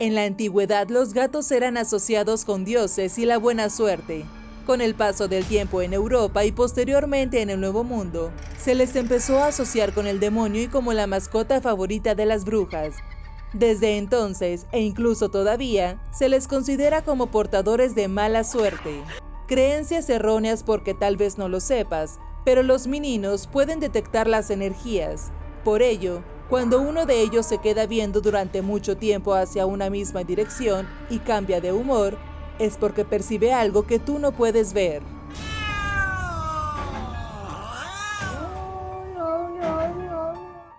En la antigüedad los gatos eran asociados con dioses y la buena suerte. Con el paso del tiempo en Europa y posteriormente en el Nuevo Mundo, se les empezó a asociar con el demonio y como la mascota favorita de las brujas. Desde entonces, e incluso todavía, se les considera como portadores de mala suerte. Creencias erróneas porque tal vez no lo sepas, pero los meninos pueden detectar las energías. Por ello, cuando uno de ellos se queda viendo durante mucho tiempo hacia una misma dirección y cambia de humor, es porque percibe algo que tú no puedes ver.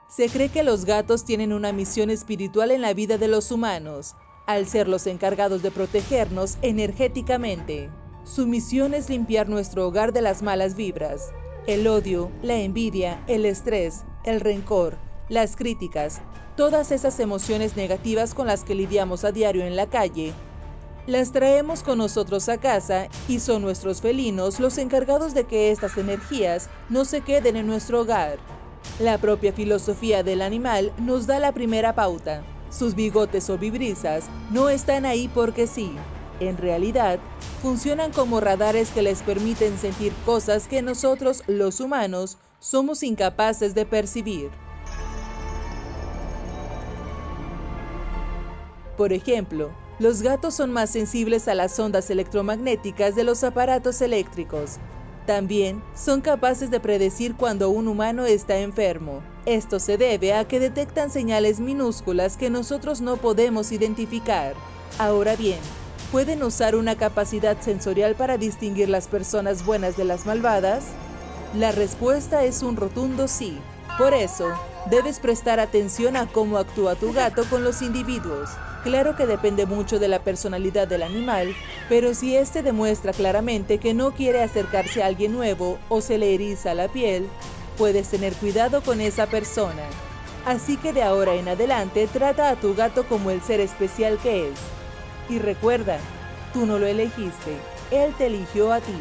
Se cree que los gatos tienen una misión espiritual en la vida de los humanos, al ser los encargados de protegernos energéticamente. Su misión es limpiar nuestro hogar de las malas vibras, el odio, la envidia, el estrés, el rencor, las críticas, todas esas emociones negativas con las que lidiamos a diario en la calle, las traemos con nosotros a casa y son nuestros felinos los encargados de que estas energías no se queden en nuestro hogar. La propia filosofía del animal nos da la primera pauta. Sus bigotes o vibrisas no están ahí porque sí. En realidad, funcionan como radares que les permiten sentir cosas que nosotros, los humanos, somos incapaces de percibir. Por ejemplo, los gatos son más sensibles a las ondas electromagnéticas de los aparatos eléctricos. También son capaces de predecir cuando un humano está enfermo. Esto se debe a que detectan señales minúsculas que nosotros no podemos identificar. Ahora bien, ¿pueden usar una capacidad sensorial para distinguir las personas buenas de las malvadas? La respuesta es un rotundo sí. Por eso, debes prestar atención a cómo actúa tu gato con los individuos. Claro que depende mucho de la personalidad del animal, pero si éste demuestra claramente que no quiere acercarse a alguien nuevo o se le eriza la piel, puedes tener cuidado con esa persona. Así que de ahora en adelante trata a tu gato como el ser especial que es. Y recuerda, tú no lo elegiste, él te eligió a ti.